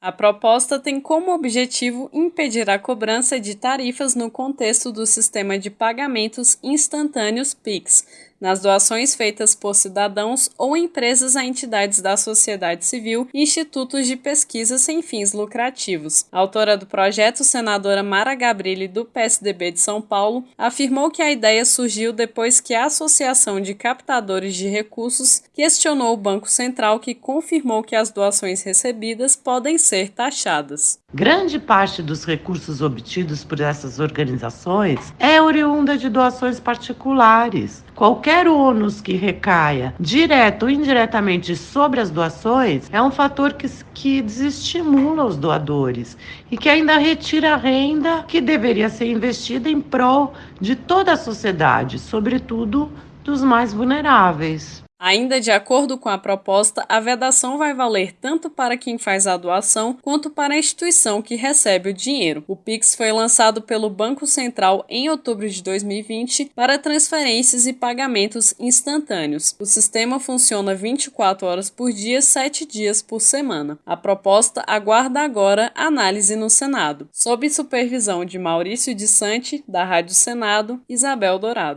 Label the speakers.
Speaker 1: A proposta tem como objetivo impedir a cobrança de tarifas no contexto do sistema de pagamentos instantâneos PIX, nas doações feitas por cidadãos ou empresas a entidades da sociedade civil e institutos de pesquisa sem fins lucrativos. A autora do projeto, senadora Mara Gabrilli, do PSDB de São Paulo, afirmou que a ideia surgiu depois que a Associação de Captadores de Recursos questionou o Banco Central, que confirmou que as doações recebidas podem ser taxadas.
Speaker 2: Grande parte dos recursos obtidos por essas organizações é oriunda de doações particulares. Qualquer ônus que recaia, direto ou indiretamente, sobre as doações é um fator que, que desestimula os doadores e que ainda retira a renda que deveria ser investida em prol de toda a sociedade, sobretudo dos mais vulneráveis.
Speaker 1: Ainda de acordo com a proposta, a vedação vai valer tanto para quem faz a doação quanto para a instituição que recebe o dinheiro. O Pix foi lançado pelo Banco Central em outubro de 2020 para transferências e pagamentos instantâneos. O sistema funciona 24 horas por dia, 7 dias por semana. A proposta aguarda agora análise no Senado. Sob supervisão de Maurício de Sante, da Rádio Senado, Isabel Dourado.